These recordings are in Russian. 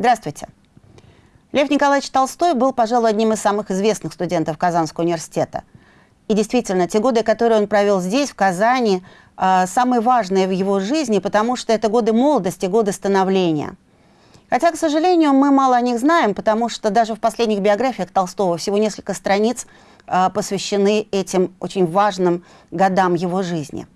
Здравствуйте. Лев Николаевич Толстой был, пожалуй, одним из самых известных студентов Казанского университета. И действительно, те годы, которые он провел здесь, в Казани, э, самые важные в его жизни, потому что это годы молодости, годы становления. Хотя, к сожалению, мы мало о них знаем, потому что даже в последних биографиях Толстого всего несколько страниц э, посвящены этим очень важным годам его жизни.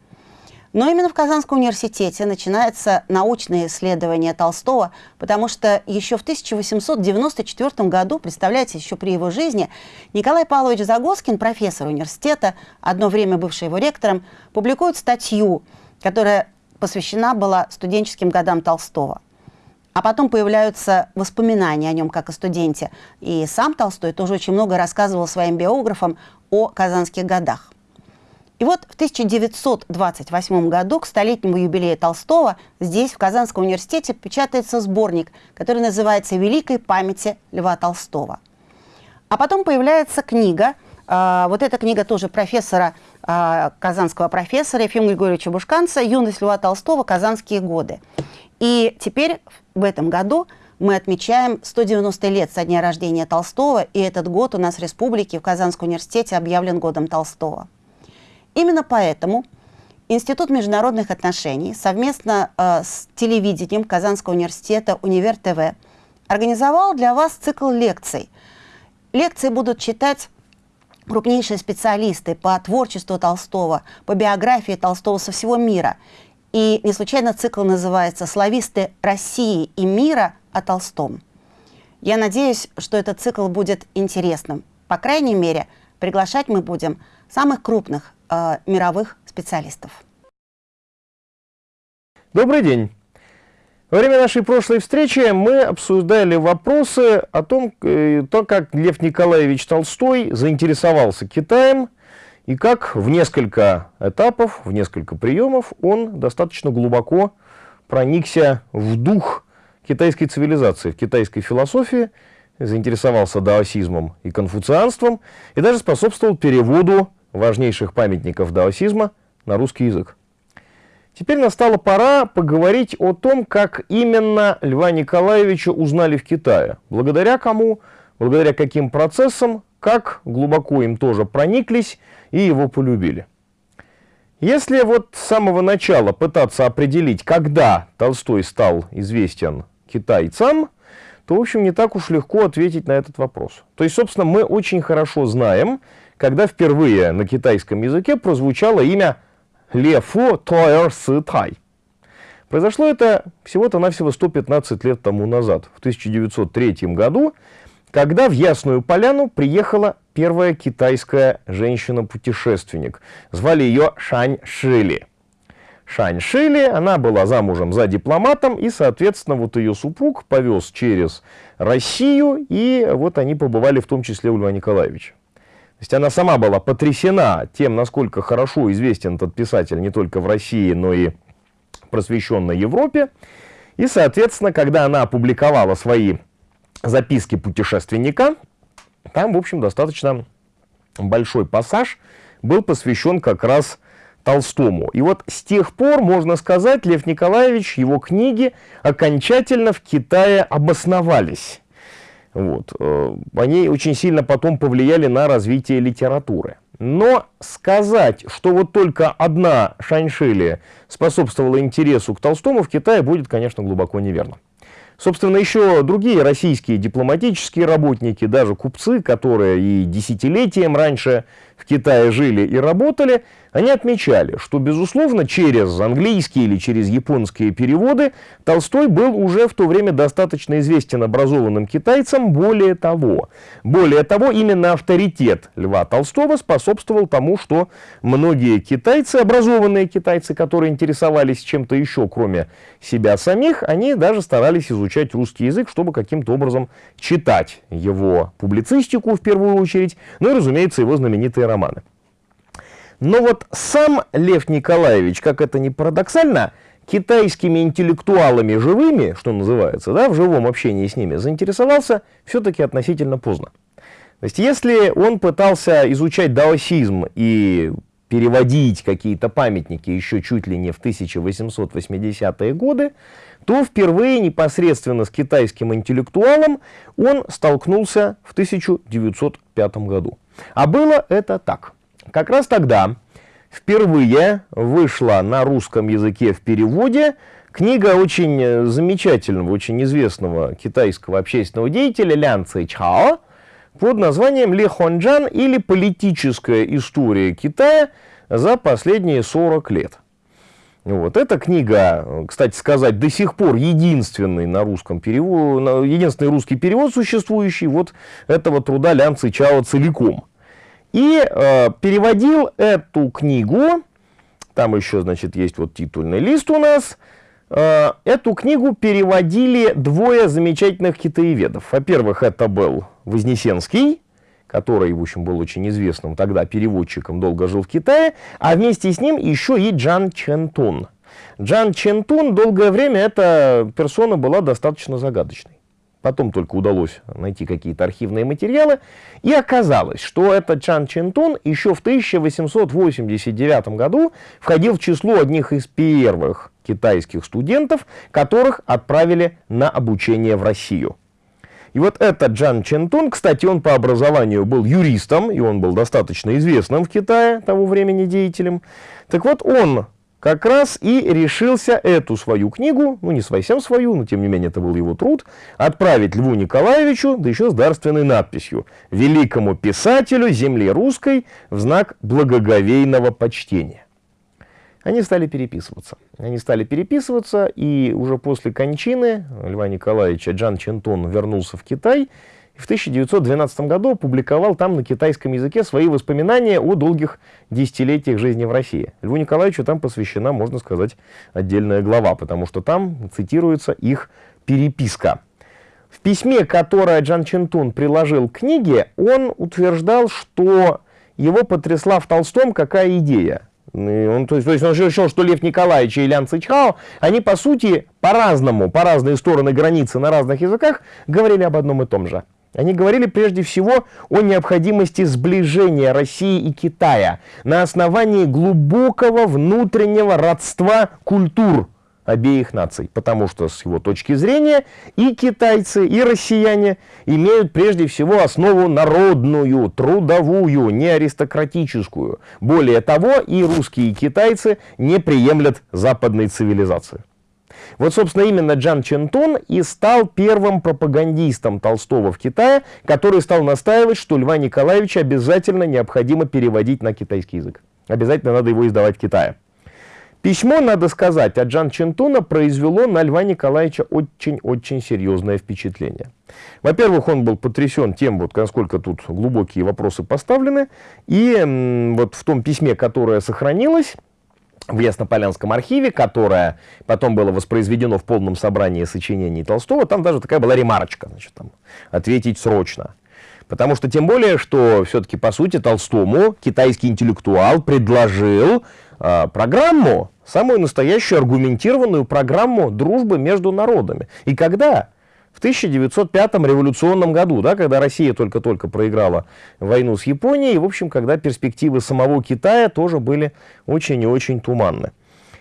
Но именно в Казанском университете начинается научное исследование Толстого, потому что еще в 1894 году, представляете, еще при его жизни, Николай Павлович Загоскин, профессор университета, одно время бывший его ректором, публикует статью, которая посвящена была студенческим годам Толстого. А потом появляются воспоминания о нем как о студенте. И сам Толстой тоже очень много рассказывал своим биографам о казанских годах. И вот в 1928 году к столетнему юбилею Толстого здесь, в Казанском университете, печатается сборник, который называется «Великой памяти Льва Толстого». А потом появляется книга, э, вот эта книга тоже профессора, э, казанского профессора Ефима Григорьевича Бушканца «Юность Льва Толстого. Казанские годы». И теперь в этом году мы отмечаем 190 лет со дня рождения Толстого, и этот год у нас в республике в Казанском университете объявлен годом Толстого. Именно поэтому Институт международных отношений совместно э, с телевидением Казанского университета «Универ ТВ» организовал для вас цикл лекций. Лекции будут читать крупнейшие специалисты по творчеству Толстого, по биографии Толстого со всего мира. И не случайно цикл называется «Слависты России и мира о Толстом». Я надеюсь, что этот цикл будет интересным. По крайней мере, приглашать мы будем самых крупных э, мировых специалистов. Добрый день. Во время нашей прошлой встречи мы обсуждали вопросы о том, э, то, как Лев Николаевич Толстой заинтересовался Китаем и как в несколько этапов, в несколько приемов он достаточно глубоко проникся в дух китайской цивилизации, в китайской философии, заинтересовался даосизмом и конфуцианством и даже способствовал переводу важнейших памятников даосизма на русский язык. Теперь настала пора поговорить о том, как именно Льва Николаевича узнали в Китае. Благодаря кому, благодаря каким процессам, как глубоко им тоже прониклись и его полюбили. Если вот с самого начала пытаться определить, когда Толстой стал известен китайцам, то, в общем, не так уж легко ответить на этот вопрос. То есть, собственно, мы очень хорошо знаем, когда впервые на китайском языке прозвучало имя Лефу Тойер Сы Тай. Произошло это всего-то навсего 115 лет тому назад, в 1903 году, когда в Ясную Поляну приехала первая китайская женщина-путешественник. Звали ее Шань Шили. Шань Шили, она была замужем за дипломатом, и, соответственно, вот ее супруг повез через Россию, и вот они побывали в том числе у Льва Николаевича. Есть она сама была потрясена тем, насколько хорошо известен этот писатель не только в России, но и просвещенной Европе. И, соответственно, когда она опубликовала свои записки путешественника, там, в общем, достаточно большой пассаж был посвящен как раз Толстому. И вот с тех пор, можно сказать, Лев Николаевич, его книги окончательно в Китае обосновались. Вот. Э, они очень сильно потом повлияли на развитие литературы. Но сказать, что вот только одна Шаньшили способствовала интересу к Толстому в Китае, будет, конечно, глубоко неверно. Собственно, еще другие российские дипломатические работники, даже купцы, которые и десятилетием раньше в Китае жили и работали, они отмечали, что, безусловно, через английские или через японские переводы Толстой был уже в то время достаточно известен образованным китайцам. Более того, более того, именно авторитет Льва Толстого способствовал тому, что многие китайцы, образованные китайцы, которые интересовались чем-то еще, кроме себя самих, они даже старались изучать русский язык, чтобы каким-то образом читать его публицистику в первую очередь, ну и, разумеется, его знаменитые романы. Но вот сам Лев Николаевич, как это ни парадоксально, китайскими интеллектуалами живыми, что называется, да, в живом общении с ними, заинтересовался все-таки относительно поздно. То есть если он пытался изучать даосизм и переводить какие-то памятники еще чуть ли не в 1880-е годы, то впервые непосредственно с китайским интеллектуалом он столкнулся в 1905 году. А было это так. Как раз тогда впервые вышла на русском языке в переводе книга очень замечательного, очень известного китайского общественного деятеля Лян Цэйчао под названием Ли Хонджан или «Политическая история Китая за последние 40 лет». Вот. Эта книга, кстати сказать, до сих пор единственный на русском перевод, единственный русский перевод существующий вот этого труда Лян Цичао целиком. И э, переводил эту книгу, там еще, значит, есть вот титульный лист у нас, э, эту книгу переводили двое замечательных китаеведов. Во-первых, это был Вознесенский, который, в общем, был очень известным тогда переводчиком, долго жил в Китае, а вместе с ним еще и Джан Чентун. Джан Чентун долгое время эта персона была достаточно загадочной. Потом только удалось найти какие-то архивные материалы. И оказалось, что этот Чан Чентун еще в 1889 году входил в число одних из первых китайских студентов, которых отправили на обучение в Россию. И вот этот Джан Чентун, кстати, он по образованию был юристом, и он был достаточно известным в Китае того времени деятелем. Так вот, он как раз и решился эту свою книгу, ну не совсем свою, но тем не менее это был его труд, отправить Льву Николаевичу, да еще с дарственной надписью «Великому писателю земли русской в знак благоговейного почтения». Они стали переписываться. Они стали переписываться, и уже после кончины Льва Николаевича Джан Чентон вернулся в Китай и в 1912 году опубликовал там на китайском языке свои воспоминания о долгих десятилетиях жизни в России. Льву Николаевичу там посвящена, можно сказать, отдельная глава, потому что там цитируется их переписка. В письме, которое Джан Чентун приложил к книге, он утверждал, что его потрясла в Толстом какая идея. Он, то, есть, то есть он решил, что Лев Николаевич и Лян Цичхао, они по сути по-разному, по разные стороны границы на разных языках говорили об одном и том же. Они говорили прежде всего о необходимости сближения России и Китая на основании глубокого внутреннего родства культур обеих наций, потому что с его точки зрения и китайцы, и россияне имеют прежде всего основу народную, трудовую, не аристократическую. Более того, и русские, и китайцы не приемлят западной цивилизации. Вот, собственно, именно Джан Чентун и стал первым пропагандистом Толстого в Китае, который стал настаивать, что Льва Николаевича обязательно необходимо переводить на китайский язык. Обязательно надо его издавать в Китае. Письмо, надо сказать, от Джан Чентуна произвело на Льва Николаевича очень-очень серьезное впечатление. Во-первых, он был потрясен тем, вот насколько тут глубокие вопросы поставлены, и вот в том письме, которое сохранилось, в Яснополянском архиве, которое потом было воспроизведено в полном собрании сочинений Толстого, там даже такая была ремарочка, значит, там, ответить срочно. Потому что тем более, что все-таки, по сути, Толстому китайский интеллектуал предложил э, программу, самую настоящую аргументированную программу дружбы между народами. И когда? В 1905 революционном году, да, когда Россия только-только проиграла войну с Японией, и, в общем, когда перспективы самого Китая тоже были очень и очень туманны.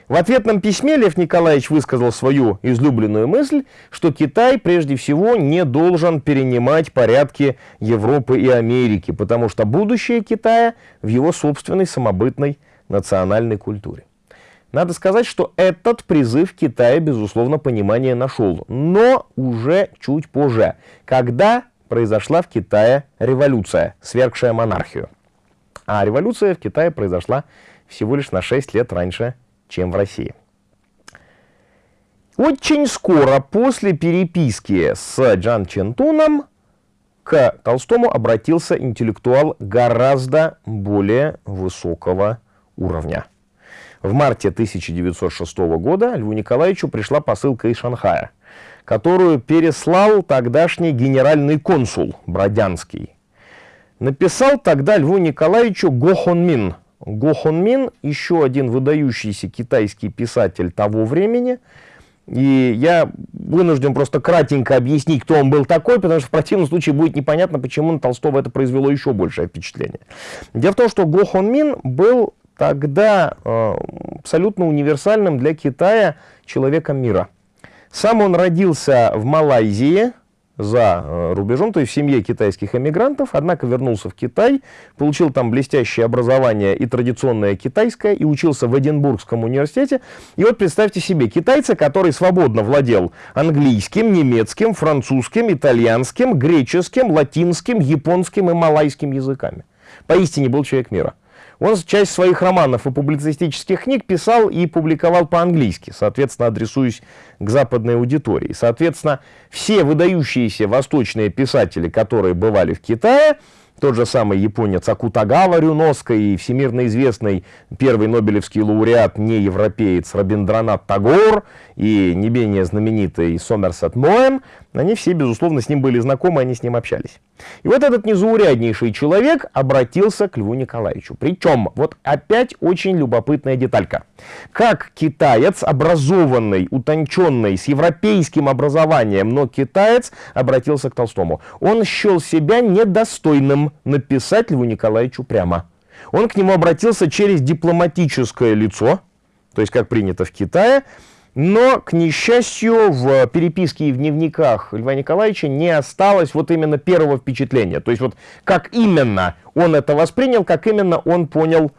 В ответном письме Лев Николаевич высказал свою излюбленную мысль, что Китай прежде всего не должен перенимать порядки Европы и Америки, потому что будущее Китая в его собственной самобытной национальной культуре. Надо сказать, что этот призыв Китая, безусловно, понимание нашел, но уже чуть позже, когда произошла в Китае революция, свергшая монархию. А революция в Китае произошла всего лишь на 6 лет раньше, чем в России. Очень скоро после переписки с Джан Чентуном к Толстому обратился интеллектуал гораздо более высокого уровня. В марте 1906 года Льву Николаевичу пришла посылка из Шанхая, которую переслал тогдашний генеральный консул Бродянский. Написал тогда Льву Николаевичу Го Хон Мин. Го Хон Мин еще один выдающийся китайский писатель того времени. И я вынужден просто кратенько объяснить, кто он был такой, потому что в противном случае будет непонятно, почему на Толстого это произвело еще большее впечатление. Дело в том, что Го Хон Мин был тогда э, абсолютно универсальным для Китая человеком мира. Сам он родился в Малайзии, за э, рубежом, то есть в семье китайских эмигрантов, однако вернулся в Китай, получил там блестящее образование и традиционное китайское, и учился в Эдинбургском университете. И вот представьте себе, китайца, который свободно владел английским, немецким, французским, итальянским, греческим, латинским, японским и малайским языками. Поистине был человек мира. Он часть своих романов и публицистических книг писал и публиковал по-английски, соответственно, адресуясь к западной аудитории. Соответственно, все выдающиеся восточные писатели, которые бывали в Китае, тот же самый японец Акутагава Рюноско и всемирно известный первый нобелевский лауреат, не европеец Рабиндранат Тагор и не менее знаменитый Сомерсет Моэм, они все, безусловно, с ним были знакомы, они с ним общались. И вот этот незауряднейший человек обратился к Льву Николаевичу. Причем, вот опять очень любопытная деталька. Как китаец, образованный, утонченный, с европейским образованием, но китаец обратился к Толстому. Он счел себя недостойным написать Льву Николаевичу прямо. Он к нему обратился через дипломатическое лицо, то есть, как принято в Китае, но, к несчастью, в переписке и в дневниках Льва Николаевича не осталось вот именно первого впечатления. То есть вот как именно он это воспринял, как именно он понял,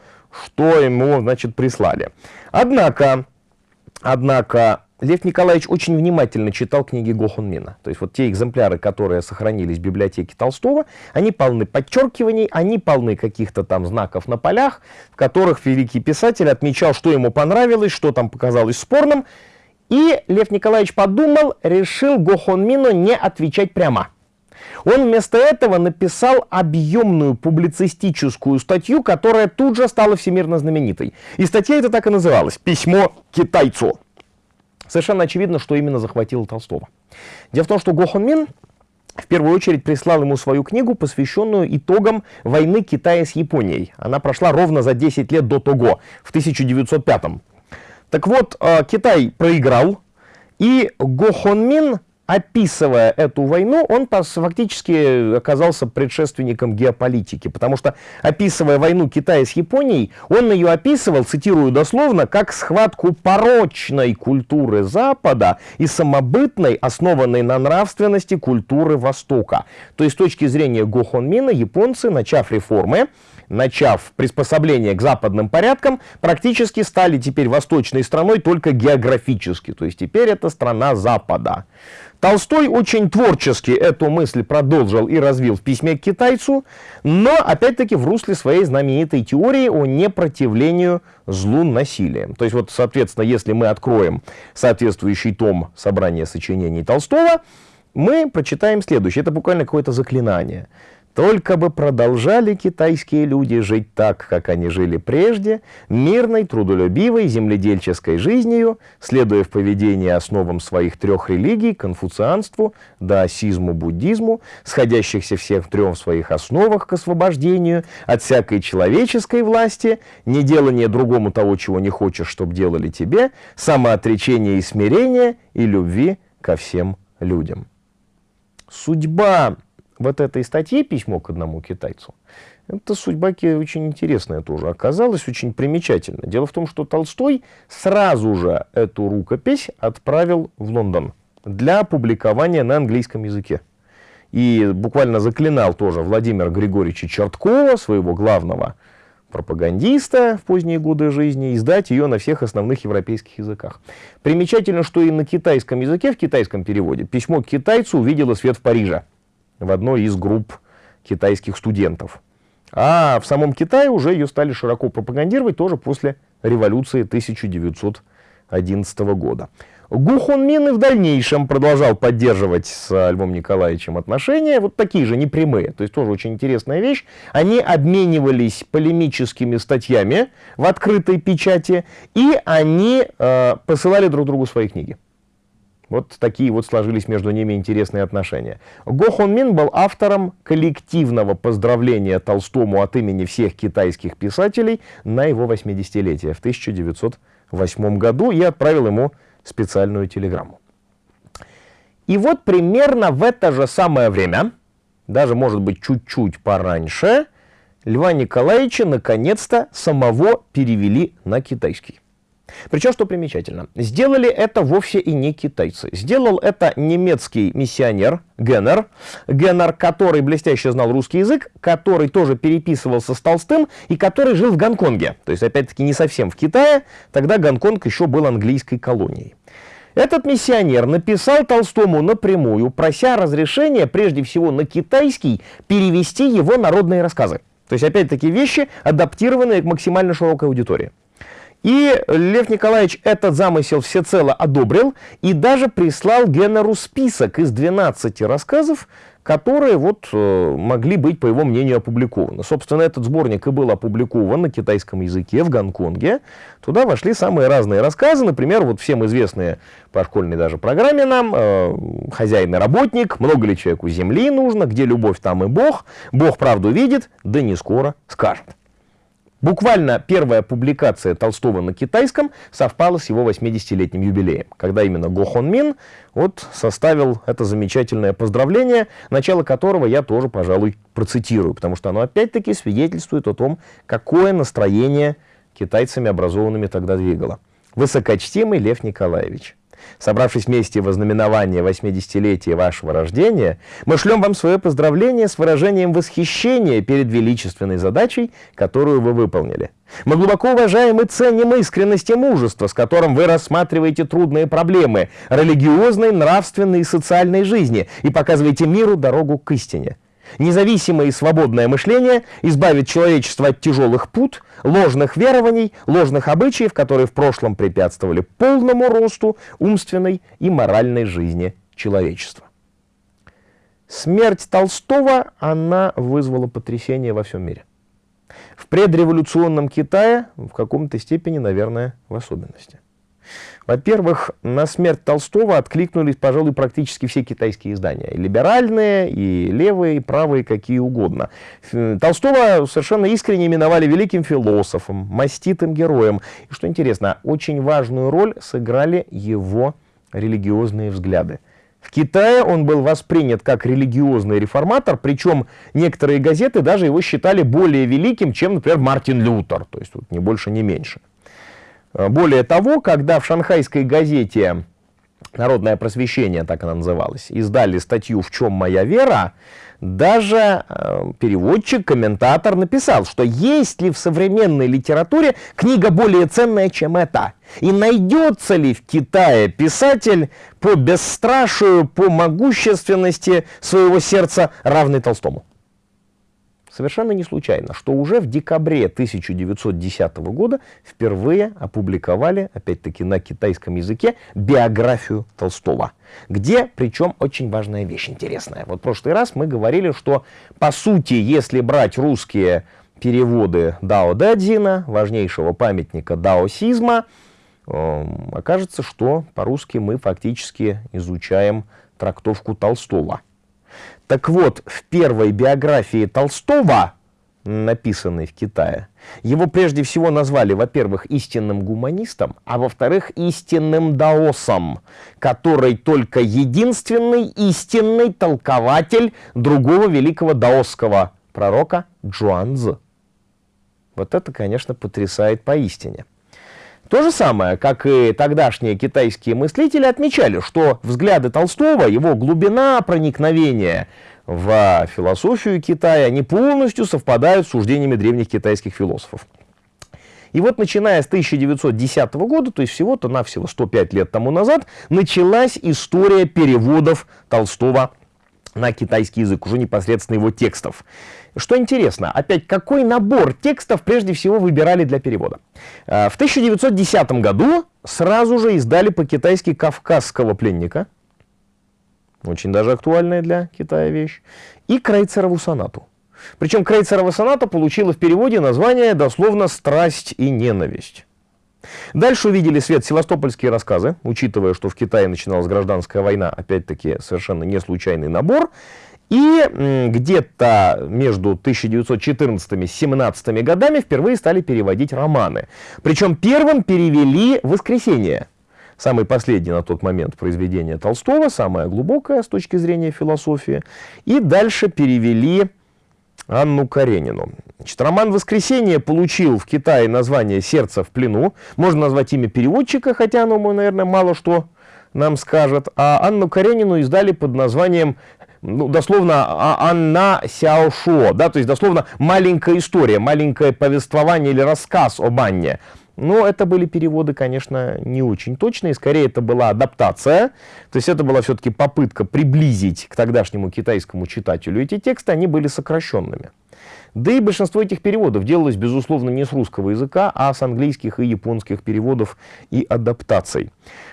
что ему, значит, прислали. Однако, однако, Лев Николаевич очень внимательно читал книги Гохунмина. То есть вот те экземпляры, которые сохранились в библиотеке Толстого, они полны подчеркиваний, они полны каких-то там знаков на полях, в которых великий писатель отмечал, что ему понравилось, что там показалось спорным. И Лев Николаевич подумал, решил Гохонмину не отвечать прямо. Он вместо этого написал объемную публицистическую статью, которая тут же стала всемирно знаменитой. И статья эта так и называлась «Письмо китайцу». Совершенно очевидно, что именно захватило Толстого. Дело в том, что Го Хон Мин в первую очередь прислал ему свою книгу, посвященную итогам войны Китая с Японией. Она прошла ровно за 10 лет до того, в 1905 Так вот, э, Китай проиграл, и Го Хон Мин описывая эту войну, он фактически оказался предшественником геополитики, потому что, описывая войну Китая с Японией, он ее описывал, цитирую дословно, как схватку порочной культуры Запада и самобытной, основанной на нравственности культуры Востока. То есть, с точки зрения Го Хон Мина, японцы, начав реформы, начав приспособление к западным порядкам, практически стали теперь восточной страной только географически. То есть теперь это страна Запада. Толстой очень творчески эту мысль продолжил и развил в письме к китайцу, но опять-таки в русле своей знаменитой теории о непротивлению злу насилием. То есть вот, соответственно, если мы откроем соответствующий том собрания сочинений Толстого, мы прочитаем следующее. Это буквально какое-то заклинание. Только бы продолжали китайские люди жить так, как они жили прежде, мирной, трудолюбивой, земледельческой жизнью, следуя в поведении основам своих трех религий, конфуцианству, даосизму, буддизму, сходящихся всех в трех своих основах к освобождению от всякой человеческой власти, не делание другому того, чего не хочешь, чтобы делали тебе, самоотречение и смирение и любви ко всем людям. Судьба вот этой статье «Письмо к одному китайцу», эта судьба очень интересная тоже оказалась, очень примечательна. Дело в том, что Толстой сразу же эту рукопись отправил в Лондон для публикования на английском языке. И буквально заклинал тоже Владимира Григорьевича Черткова, своего главного пропагандиста в поздние годы жизни, издать ее на всех основных европейских языках. Примечательно, что и на китайском языке, в китайском переводе, письмо к китайцу увидело свет в Париже в одной из групп китайских студентов. А в самом Китае уже ее стали широко пропагандировать тоже после революции 1911 года. Гу Хон Мин и в дальнейшем продолжал поддерживать с Львом Николаевичем отношения, вот такие же непрямые, то есть тоже очень интересная вещь. Они обменивались полемическими статьями в открытой печати, и они э, посылали друг другу свои книги. Вот такие вот сложились между ними интересные отношения. Го Хон Мин был автором коллективного поздравления Толстому от имени всех китайских писателей на его 80-летие в 1908 году и отправил ему специальную телеграмму. И вот примерно в это же самое время, даже может быть чуть-чуть пораньше, Льва Николаевича наконец-то самого перевели на китайский. Причем, что примечательно, сделали это вовсе и не китайцы. Сделал это немецкий миссионер Геннер, Геннер, который блестяще знал русский язык, который тоже переписывался с Толстым и который жил в Гонконге. То есть, опять-таки, не совсем в Китае, тогда Гонконг еще был английской колонией. Этот миссионер написал Толстому напрямую, прося разрешения, прежде всего на китайский, перевести его народные рассказы. То есть, опять-таки, вещи, адаптированные к максимально широкой аудитории. И Лев Николаевич этот замысел всецело одобрил и даже прислал Генеру список из 12 рассказов, которые вот э, могли быть, по его мнению, опубликованы. Собственно, этот сборник и был опубликован на китайском языке в Гонконге. Туда вошли самые разные рассказы, например, вот всем известные по школьной даже программе нам э, «Хозяин и работник», «Много ли человеку земли нужно», «Где любовь, там и Бог», «Бог правду видит», «Да не скоро скажет». Буквально первая публикация Толстого на китайском совпала с его 80-летним юбилеем, когда именно Го Хон Мин вот составил это замечательное поздравление, начало которого я тоже, пожалуй, процитирую, потому что оно опять-таки свидетельствует о том, какое настроение китайцами образованными тогда двигало. Высокочтимый Лев Николаевич, Собравшись вместе в ознаменование 80-летия вашего рождения, мы шлем вам свое поздравление с выражением восхищения перед величественной задачей, которую вы выполнили. Мы глубоко уважаем и ценим искренность и мужество, с которым вы рассматриваете трудные проблемы религиозной, нравственной и социальной жизни и показываете миру дорогу к истине. Независимое и свободное мышление избавит человечество от тяжелых пут, ложных верований, ложных обычаев, которые в прошлом препятствовали полному росту умственной и моральной жизни человечества. Смерть Толстого, она вызвала потрясение во всем мире. В предреволюционном Китае в каком-то степени, наверное, в особенности. Во-первых, на смерть Толстого откликнулись, пожалуй, практически все китайские издания. И либеральные, и левые, и правые, какие угодно. Толстого совершенно искренне именовали великим философом, маститым героем. И что интересно, очень важную роль сыграли его религиозные взгляды. В Китае он был воспринят как религиозный реформатор, причем некоторые газеты даже его считали более великим, чем, например, Мартин Лютер, то есть тут не больше, не меньше. Э, более того, когда в шанхайской газете «Народное просвещение», так она называлась, издали статью «В чем моя вера», даже э, переводчик, комментатор написал, что есть ли в современной литературе книга более ценная, чем эта? И найдется ли в Китае писатель по бесстрашию, по могущественности своего сердца, равный Толстому? Совершенно не случайно, что уже в декабре 1910 года впервые опубликовали, опять-таки на китайском языке, биографию Толстого, где, причем, очень важная вещь интересная. Вот в прошлый раз мы говорили, что, по сути, если брать русские переводы Дао Дэдзина, важнейшего памятника даосизма, э, окажется, что по-русски мы фактически изучаем трактовку Толстого. Так вот, в первой биографии Толстого, написанной в Китае, его прежде всего назвали, во-первых, истинным гуманистом, а во-вторых, истинным даосом, который только единственный истинный толкователь другого великого даосского пророка Джуанзы. Вот это, конечно, потрясает поистине. То же самое, как и тогдашние китайские мыслители отмечали, что взгляды Толстого, его глубина проникновения в философию Китая, они полностью совпадают с суждениями древних китайских философов. И вот начиная с 1910 года, то есть всего-то навсего 105 лет тому назад, началась история переводов Толстого на китайский язык, уже непосредственно его текстов. Что интересно, опять, какой набор текстов прежде всего выбирали для перевода? А, в 1910 году сразу же издали по-китайски «Кавказского пленника», очень даже актуальная для Китая вещь, и Крейцерову сонату. Причем Крейцерова соната получила в переводе название дословно «Страсть и ненависть». Дальше увидели свет севастопольские рассказы, учитывая, что в Китае начиналась гражданская война, опять-таки совершенно не случайный набор. И где-то между 1914 и 17 годами впервые стали переводить романы. Причем первым перевели «Воскресенье», самый последний на тот момент произведение Толстого, самое глубокое с точки зрения философии. И дальше перевели Анну Каренину. Значит, роман «Воскресенье» получил в Китае название «Сердце в плену». Можно назвать имя переводчика, хотя оно, наверное, мало что нам скажет. А Анну Каренину издали под названием ну, дословно а, Анна Сяошо, да, то есть дословно маленькая история, маленькое повествование или рассказ об Анне. Но это были переводы, конечно, не очень точные, скорее это была адаптация, то есть это была все-таки попытка приблизить к тогдашнему китайскому читателю эти тексты, они были сокращенными. Да и большинство этих переводов делалось, безусловно, не с русского языка, а с английских и японских переводов и адаптаций.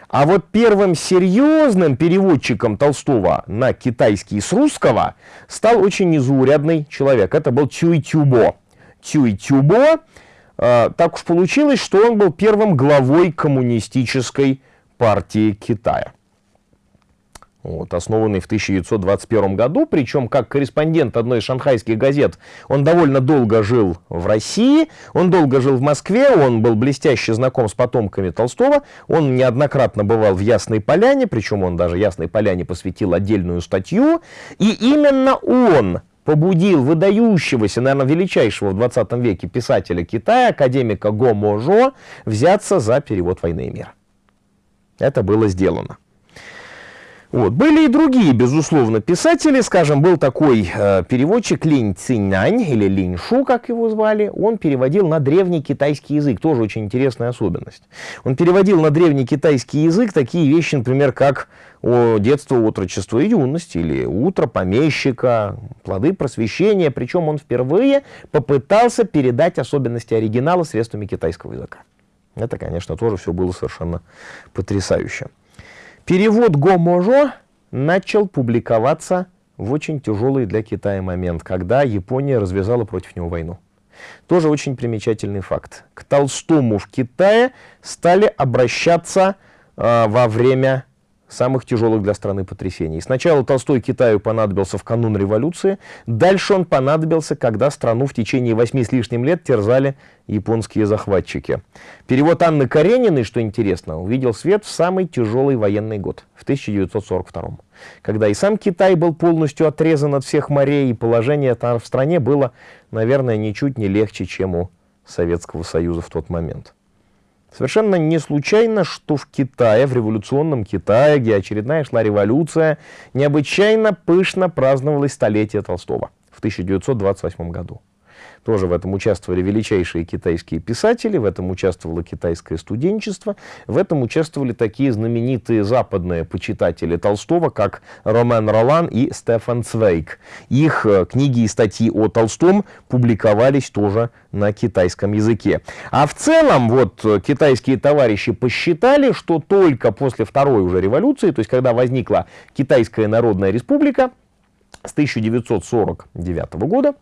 А вот первым серьезным переводчиком Толстого на китайский с русского стал очень незаурядный человек. Это был Цюй Тюбо. Цюй Тюбо, так уж получилось, что он был первым главой коммунистической партии Китая вот, основанный в 1921 году, причем как корреспондент одной из шанхайских газет. Он довольно долго жил в России, он долго жил в Москве, он был блестяще знаком с потомками Толстого, он неоднократно бывал в Ясной Поляне, причем он даже Ясной Поляне посвятил отдельную статью, и именно он побудил выдающегося, наверное, величайшего в 20 веке писателя Китая, академика Го Можо, взяться за перевод «Войны и мира». Это было сделано. Вот. Были и другие, безусловно, писатели. Скажем, был такой э, переводчик Линь Цинянь, или Линь Шу, как его звали. Он переводил на древний китайский язык. Тоже очень интересная особенность. Он переводил на древний китайский язык такие вещи, например, как о детство, отрочество и юность, или утро помещика, плоды просвещения. Причем он впервые попытался передать особенности оригинала средствами китайского языка. Это, конечно, тоже все было совершенно потрясающе. Перевод Го-Можо начал публиковаться в очень тяжелый для Китая момент, когда Япония развязала против него войну. Тоже очень примечательный факт. К Толстому в Китае стали обращаться э, во время самых тяжелых для страны потрясений. Сначала Толстой Китаю понадобился в канун революции, дальше он понадобился, когда страну в течение восьми с лишним лет терзали японские захватчики. Перевод Анны Карениной, что интересно, увидел свет в самый тяжелый военный год, в 1942 когда и сам Китай был полностью отрезан от всех морей, и положение там в стране было, наверное, ничуть не легче, чем у Советского Союза в тот момент. Совершенно не случайно, что в Китае, в революционном Китае, где очередная шла революция, необычайно пышно праздновалось столетие Толстого в 1928 году. Тоже в этом участвовали величайшие китайские писатели, в этом участвовало китайское студенчество, в этом участвовали такие знаменитые западные почитатели Толстого, как Ромен Ролан и Стефан Цвейк. Их э, книги и статьи о Толстом публиковались тоже на китайском языке. А в целом, вот э, китайские товарищи посчитали, что только после второй уже революции, то есть когда возникла Китайская Народная Республика с 1949 года,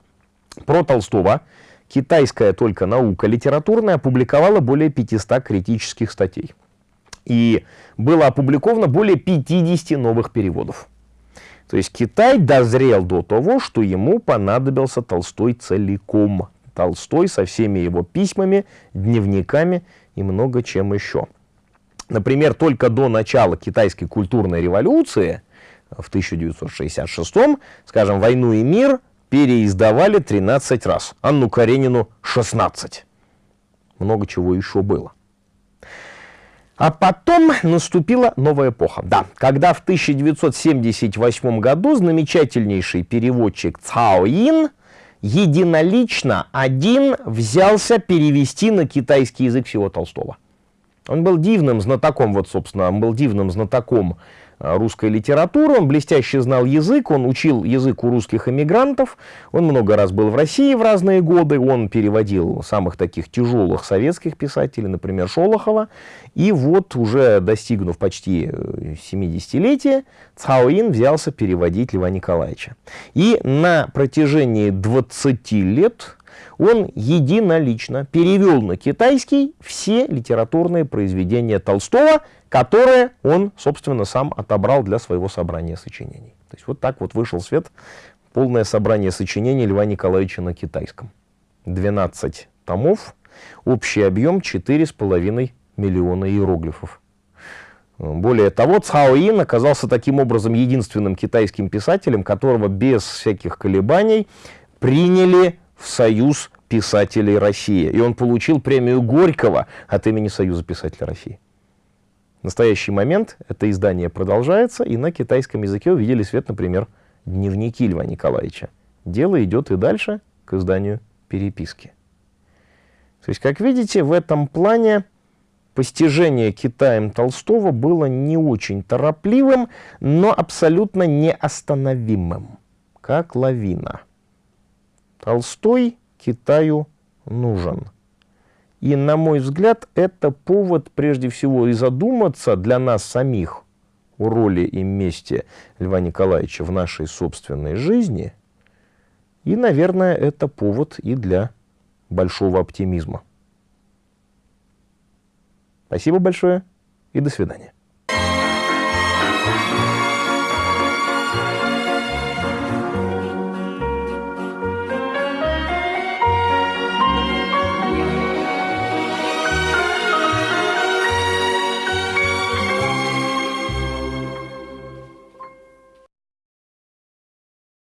про Толстого китайская только наука литературная опубликовала более 500 критических статей. И было опубликовано более 50 новых переводов. То есть Китай дозрел до того, что ему понадобился Толстой целиком. Толстой со всеми его письмами, дневниками и много чем еще. Например, только до начала китайской культурной революции в 1966, скажем, «Войну и мир» переиздавали 13 раз, Анну Каренину 16. Много чего еще было. А потом наступила новая эпоха. Да, когда в 1978 году замечательнейший переводчик Цао Ин единолично один взялся перевести на китайский язык всего Толстого. Он был дивным знатоком, вот, собственно, он был дивным знатоком русской литературы, он блестяще знал язык, он учил язык у русских эмигрантов, он много раз был в России в разные годы, он переводил самых таких тяжелых советских писателей, например, Шолохова, и вот уже достигнув почти 70-летия, э, Цаоин взялся переводить Льва Николаевича. И на протяжении 20 лет он единолично перевел на китайский все литературные произведения Толстого, которые он, собственно, сам отобрал для своего собрания сочинений. То есть вот так вот вышел свет полное собрание сочинений Льва Николаевича на китайском. 12 томов, общий объем 4,5 миллиона иероглифов. Более того, Цао Ин оказался таким образом единственным китайским писателем, которого без всяких колебаний приняли в Союз писателей России. И он получил премию Горького от имени Союза писателей России. В настоящий момент это издание продолжается, и на китайском языке увидели свет, например, дневники Льва Николаевича. Дело идет и дальше к изданию переписки. То есть, как видите, в этом плане постижение Китаем Толстого было не очень торопливым, но абсолютно неостановимым, как лавина. Толстой Китаю нужен. И, на мой взгляд, это повод прежде всего и задуматься для нас самих о роли и месте Льва Николаевича в нашей собственной жизни. И, наверное, это повод и для большого оптимизма. Спасибо большое и до свидания.